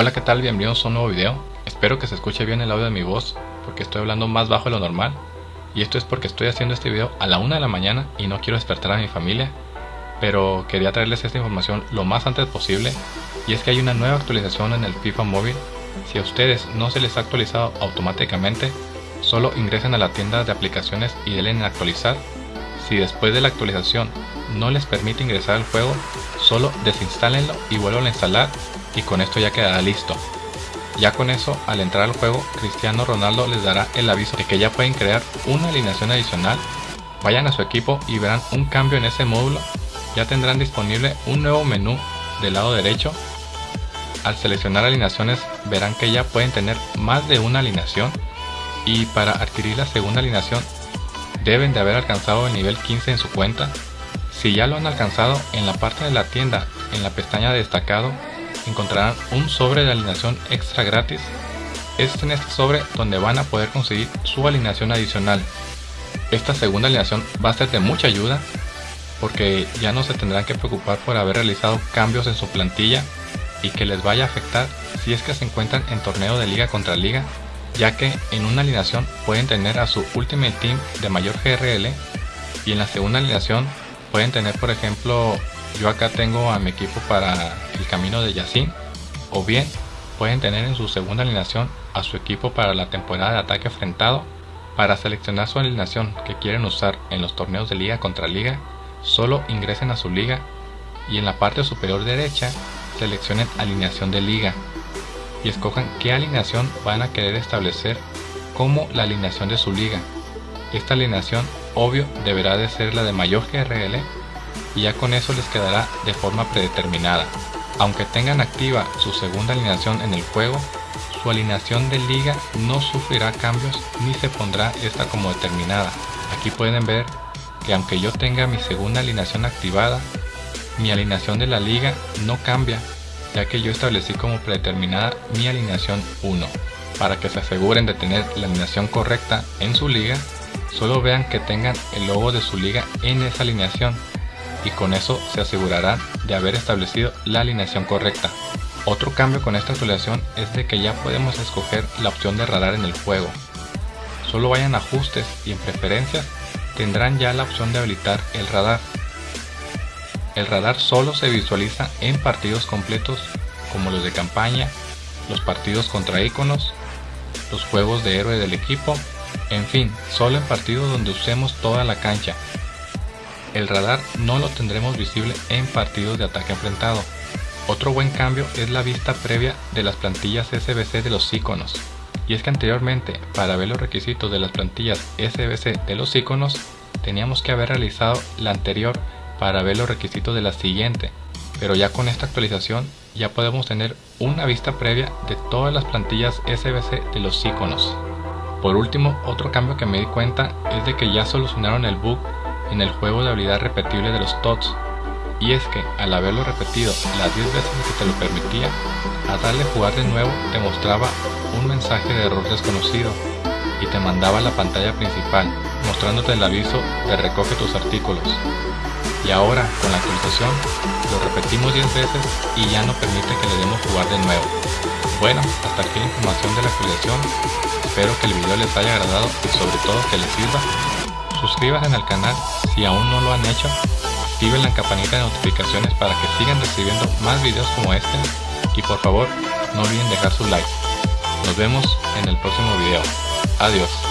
Hola qué tal, bienvenidos a un nuevo video. Espero que se escuche bien el audio de mi voz porque estoy hablando más bajo de lo normal. Y esto es porque estoy haciendo este video a la una de la mañana y no quiero despertar a mi familia. Pero quería traerles esta información lo más antes posible. Y es que hay una nueva actualización en el FIFA móvil. Si a ustedes no se les ha actualizado automáticamente solo ingresen a la tienda de aplicaciones y denle en actualizar. Si después de la actualización no les permite ingresar al juego solo desinstálenlo y vuelvan a instalar y con esto ya quedará listo. Ya con eso, al entrar al juego, Cristiano Ronaldo les dará el aviso de que ya pueden crear una alineación adicional. Vayan a su equipo y verán un cambio en ese módulo. Ya tendrán disponible un nuevo menú del lado derecho. Al seleccionar alineaciones verán que ya pueden tener más de una alineación y para adquirir la segunda alineación deben de haber alcanzado el nivel 15 en su cuenta. Si ya lo han alcanzado, en la parte de la tienda, en la pestaña de destacado, encontrarán un sobre de alineación extra gratis. Es en este sobre donde van a poder conseguir su alineación adicional. Esta segunda alineación va a ser de mucha ayuda porque ya no se tendrán que preocupar por haber realizado cambios en su plantilla y que les vaya a afectar si es que se encuentran en torneo de liga contra liga, ya que en una alineación pueden tener a su Ultimate Team de mayor GRL y en la segunda alineación pueden tener por ejemplo yo acá tengo a mi equipo para el camino de Yacine o bien pueden tener en su segunda alineación a su equipo para la temporada de ataque enfrentado para seleccionar su alineación que quieren usar en los torneos de liga contra liga solo ingresen a su liga y en la parte superior derecha seleccionen alineación de liga y escojan qué alineación van a querer establecer como la alineación de su liga. Esta alineación obvio deberá de ser la de mayor GRL y ya con eso les quedará de forma predeterminada. Aunque tengan activa su segunda alineación en el juego, su alineación de liga no sufrirá cambios ni se pondrá esta como determinada. Aquí pueden ver que aunque yo tenga mi segunda alineación activada, mi alineación de la liga no cambia, ya que yo establecí como predeterminada mi alineación 1. Para que se aseguren de tener la alineación correcta en su liga, solo vean que tengan el logo de su liga en esa alineación y con eso se asegurarán de haber establecido la alineación correcta. Otro cambio con esta actualización es de que ya podemos escoger la opción de radar en el juego. Solo vayan a ajustes y en preferencias tendrán ya la opción de habilitar el radar. El radar solo se visualiza en partidos completos como los de campaña, los partidos contra iconos, los juegos de héroe del equipo, en fin, solo en partidos donde usemos toda la cancha el radar no lo tendremos visible en partidos de ataque enfrentado. Otro buen cambio es la vista previa de las plantillas SBC de los iconos. Y es que anteriormente, para ver los requisitos de las plantillas SBC de los iconos, teníamos que haber realizado la anterior para ver los requisitos de la siguiente. Pero ya con esta actualización ya podemos tener una vista previa de todas las plantillas SBC de los iconos. Por último, otro cambio que me di cuenta es de que ya solucionaron el bug en el juego de habilidad repetible de los TOTS, y es que al haberlo repetido las 10 veces que te lo permitía, a darle jugar de nuevo te mostraba un mensaje de error desconocido y te mandaba a la pantalla principal mostrándote el aviso de recoge tus artículos. Y ahora con la actualización lo repetimos 10 veces y ya no permite que le demos jugar de nuevo. Bueno, hasta aquí la información de la actualización. Espero que el video les haya agradado y sobre todo que les sirva suscríbanse al canal si aún no lo han hecho, activen la campanita de notificaciones para que sigan recibiendo más videos como este y por favor no olviden dejar su like. Nos vemos en el próximo video. Adiós.